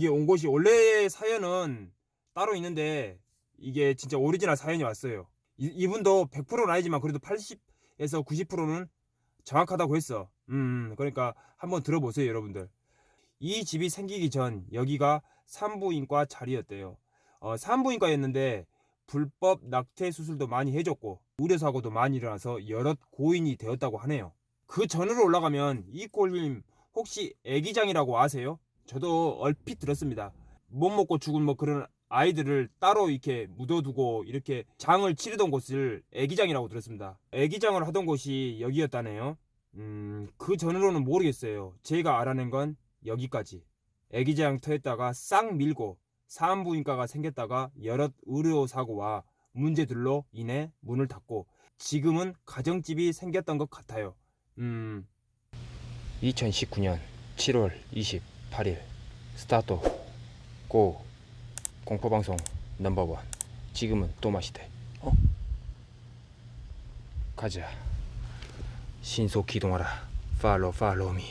여기 온 곳이 원래 사연은 따로 있는데 이게 진짜 오리지널 사연이 왔어요. 이, 이분도 100%는 아니지만 그래도 80에서 90%는 정확하다고 했어. 음, 그러니까 한번 들어보세요, 여러분들. 이 집이 생기기 전 여기가 산부인과 자리였대요. 어, 산부인과였는데 불법 낙태 수술도 많이 해줬고 의료사고도 많이 일어나서 여럿 고인이 되었다고 하네요. 그 전으로 올라가면 이 꼴님 혹시 애기장이라고 아세요? 저도 얼핏 들었습니다. 못 먹고 죽은 뭐 그런 아이들을 따로 이렇게 묻어두고 이렇게 장을 치르던 곳을 애기장이라고 들었습니다. 애기장을 하던 곳이 여기였다네요. 음, 그 전으로는 모르겠어요. 제가 알아낸 건 여기까지. 애기장 터였다가 싹 밀고 산부인과가 생겼다가 여럿 의료 사고와 문제들로 인해 문을 닫고 지금은 가정집이 생겼던 것 같아요. 음. 2019년 7월 28일 스타트 고 공포방송 넘버원 지금은 또 마시대 어? 가자 신속 기동하라 팔로 팔로미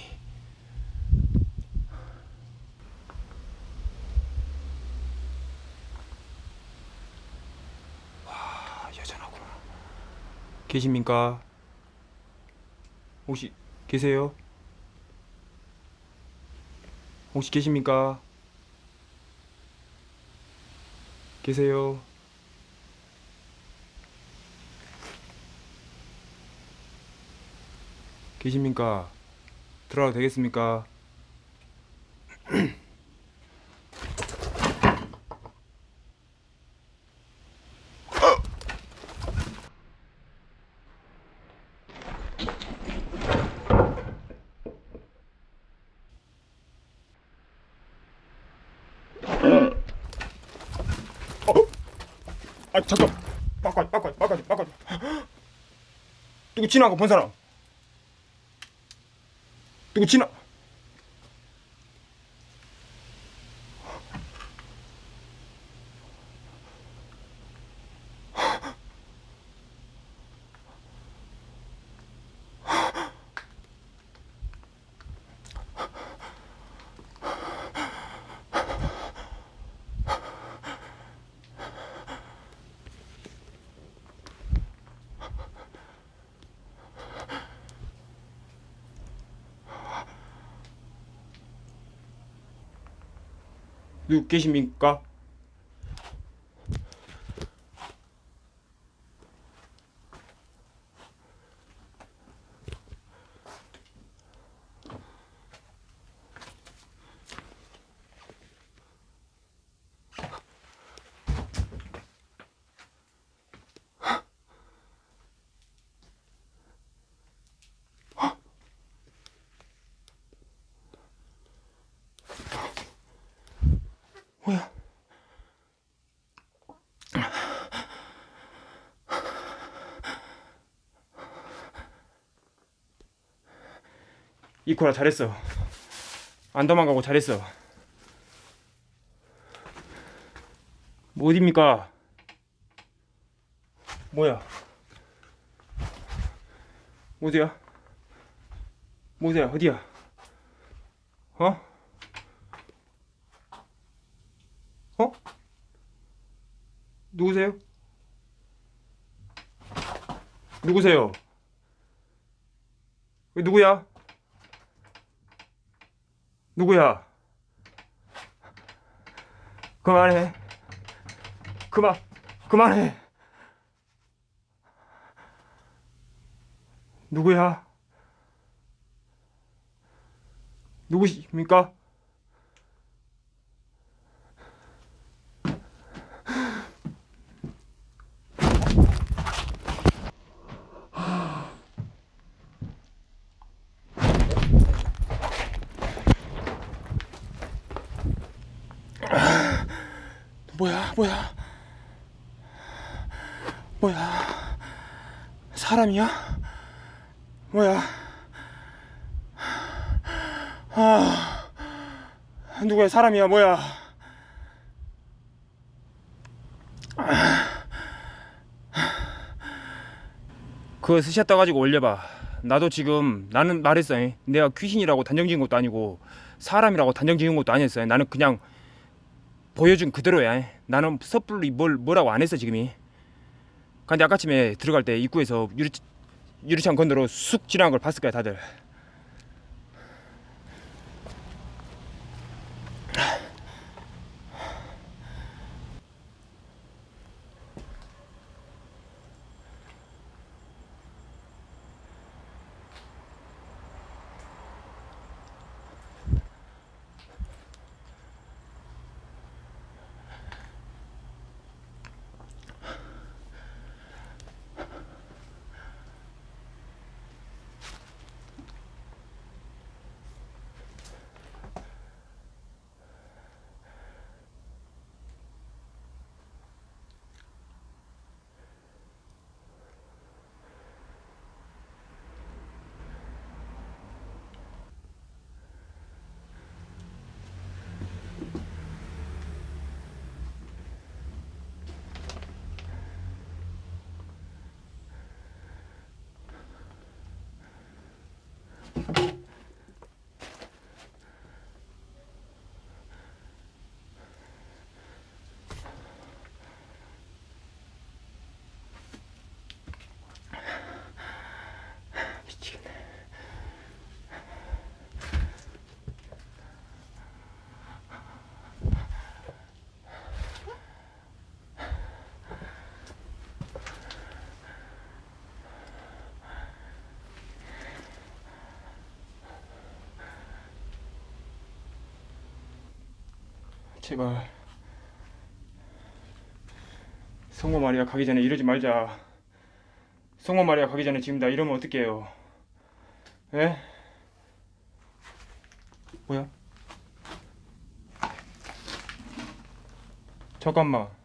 와 여전하구나 계십니까? 혹시 계세요? 혹시 계십니까? 계세요? 계십니까? 들어가도 되겠습니까? 아 잠깐. 바꿔 바꿔 바꿔 바꿔 누구 지나간 거본 사람? 누구 지나 누구 계십니까? 이코라 잘했어. 안 도망가고 잘했어. 뭐 어딥니까? 뭐야? 어디야? 뭐야? 어디야? 어? 어? 누구세요? 누구세요? 왜 누구야? 누구야? 그만해. 그만, 그만해. 누구야? 누구십니까? 뭐야, 뭐야, 뭐야, 사람이야? 뭐야? 아, 누구야, 사람이야, 뭐야? 그거 스샷 떠가지고 올려봐. 나도 지금 나는 말했어. 잉. 내가 귀신이라고 단정 지은 것도 아니고 사람이라고 단정 지은 것도 아니었어. 나는 그냥 보여준 그대로야. 잉. 나는 섣불리 뭘 뭐라고 안 했어 지금이. 근데 아까쯤에 들어갈 때 입구에서 유리 유리창 건너로 쑥 지나간 걸 봤을 거야 다들. 미치겠네. 제발 성모 마리아 가기 전에 이러지 말자. 성모 마리아 가기 전에 지금 나 이러면 어떡해요? 에? 뭐야? 잠깐만.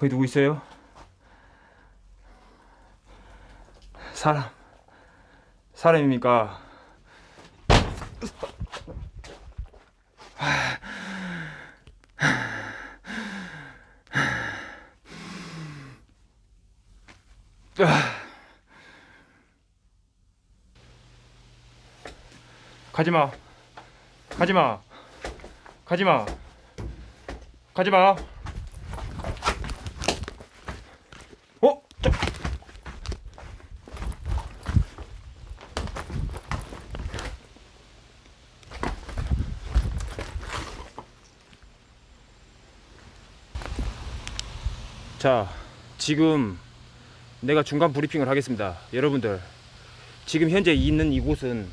거기 누구 있어요? 사람. 사람입니까? 가지마. 가지마. 가지마. 가지마 자, 지금 내가 중간 브리핑을 하겠습니다. 여러분들, 지금 현재 있는 이곳은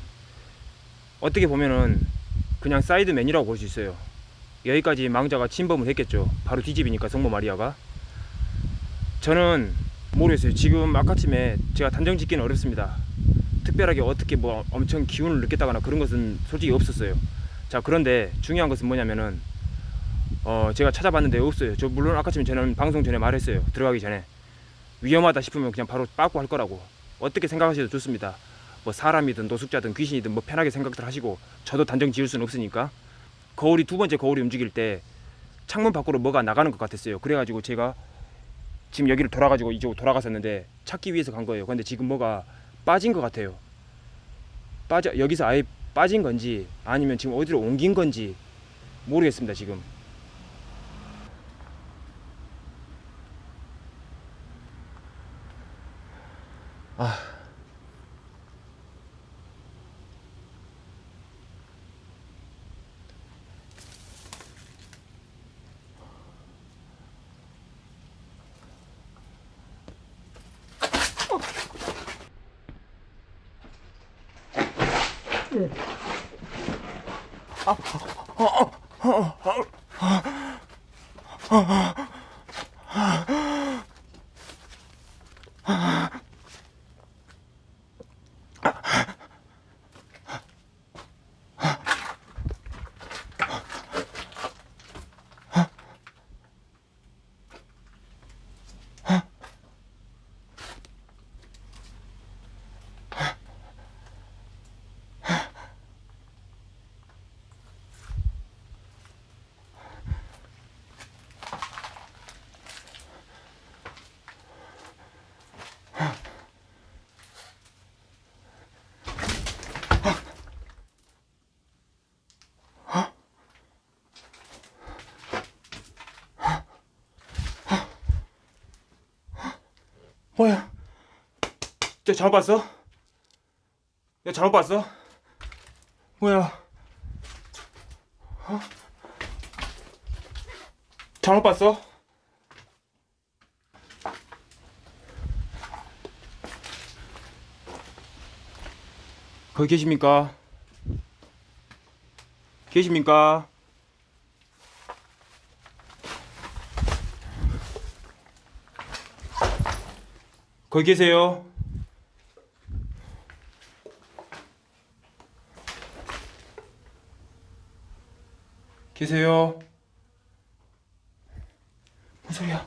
어떻게 보면은 그냥 사이드맨이라고 볼 수 있어요. 여기까지 망자가 침범을 했겠죠. 바로 뒤집이니까 성모 마리아가. 저는 모르겠어요. 지금 아까쯤에 제가 단정 짓기는 어렵습니다. 특별하게 어떻게 뭐 엄청 기운을 느꼈다거나 그런 것은 솔직히 없었어요. 자 그런데 중요한 것은 뭐냐면은 어 제가 찾아봤는데 없어요. 저 물론 아까쯤에 저는 방송 전에 말했어요. 들어가기 전에 위험하다 싶으면 그냥 바로 빠꾸 할 거라고 어떻게 생각하셔도 좋습니다. 뭐 사람이든 노숙자든 귀신이든 뭐 편하게 생각들 하시고 저도 단정 지을 수는 없으니까 거울이 두 번째 거울이 움직일 때 창문 밖으로 뭐가 나가는 것 같았어요. 그래가지고 제가 지금 여기를 돌아가지고 이쪽으로 돌아갔었는데 찾기 위해서 간 거예요. 근데 지금 뭐가 빠진 것 같아요. 빠져 여기서 아예 빠진 건지 아니면 지금 어디로 옮긴 건지 모르겠습니다. 지금. 아. 뭐야? 저 잘못 봤어? 야 잘못 봤어? 뭐야? 어? 잘못 봤어? 거기 계십니까? 계십니까? 거기 계세요? 계세요? 뭔 소리야?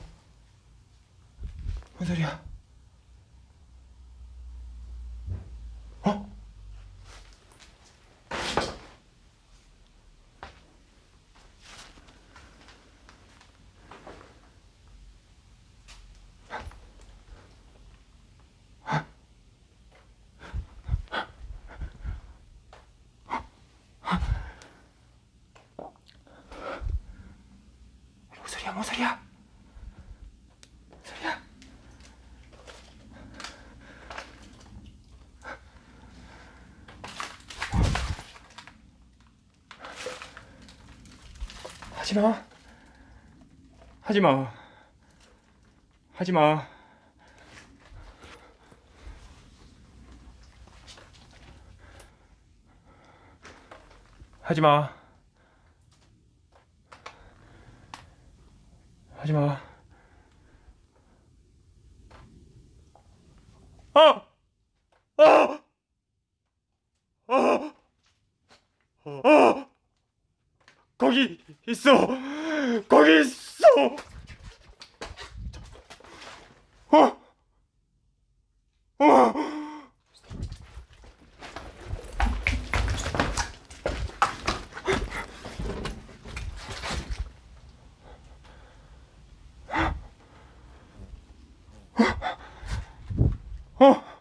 뭔 소리야? 어? 뭔 소리야? 뭔 소리야? 뭔 소리야? 하지 마. 하지 마. 하지 마. 하지 마. 하지 마. 아! 아! 아! 아! 거기 있어. 거기 있어. 어? 어? 어?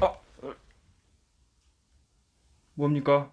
아, 뭡니까?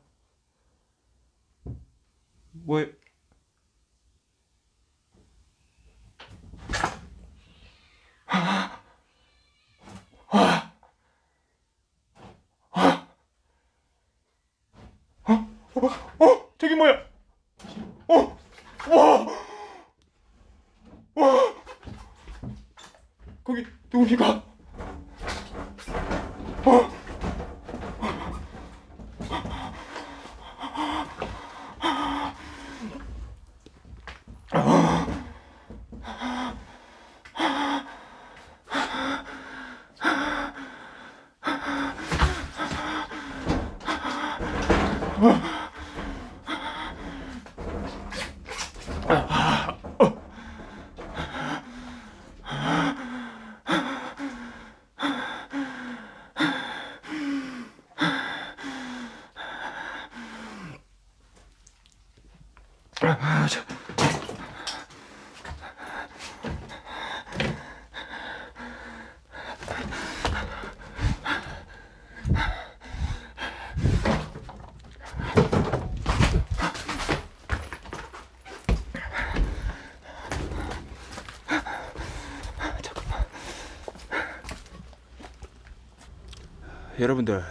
여러분들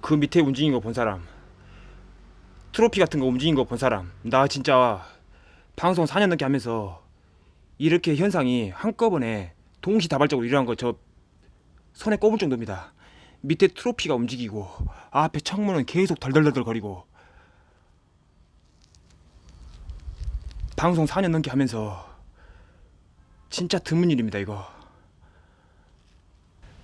그 밑에 움직인 거 본 사람 트로피 같은 거 움직인 거 본 사람 나 진짜 방송 4년 넘게 하면서 이렇게 현상이 한꺼번에 동시다발적으로 일어난 거 저 손에 꼽을 정도입니다. 밑에 트로피가 움직이고 앞에 창문은 계속 덜덜덜덜 거리고 방송 4년 넘게 하면서 진짜 드문 일입니다 이거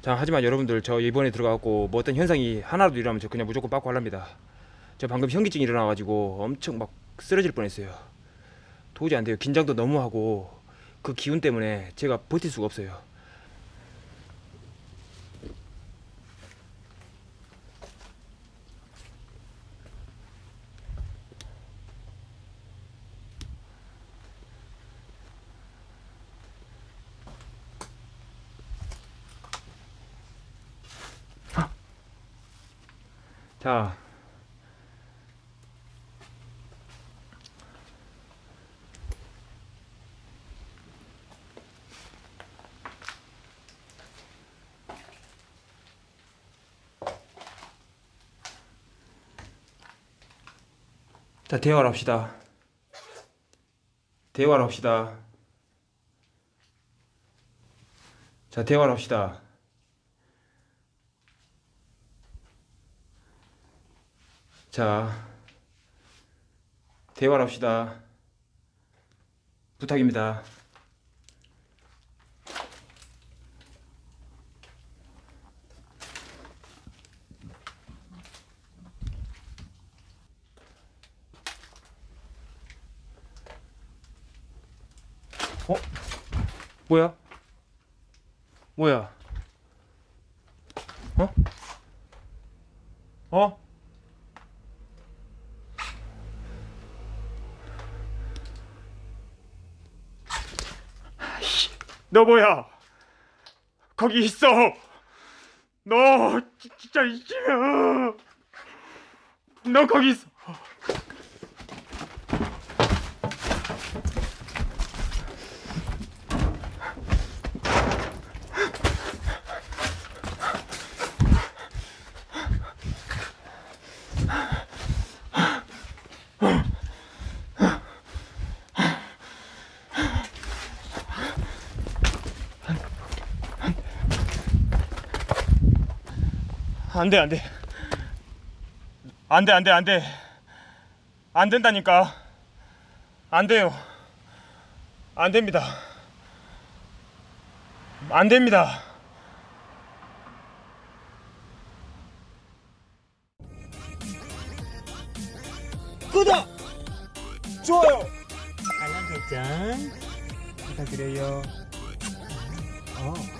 자 하지만 여러분들 저 이번에 들어가고 뭐 어떤 현상이 하나라도 일어나면 저 그냥 무조건 빠꾸 하랍니다. 저 방금 현기증이 일어나가지고 엄청 막 쓰러질 뻔했어요. 도저히 안 돼요. 긴장도 너무 하고 그 기운 때문에 제가 버틸 수가 없어요 자 자, 대화를 합시다. 대화를 합시다. 자, 대화를 합시다. 자, 대화를 합시다. 부탁입니다. 어? 뭐야? 뭐야? 어? 어? 너 뭐야? 거기 있어. 너 지- 진짜 이지야. 너 거기 있어. 안돼 안돼. 안돼 안돼 안돼. 안 된다니까. 안 돼요. 안 됩니다. 안 됩니다. 구독! 좋아요! 알람 설정 부탁드려요. 어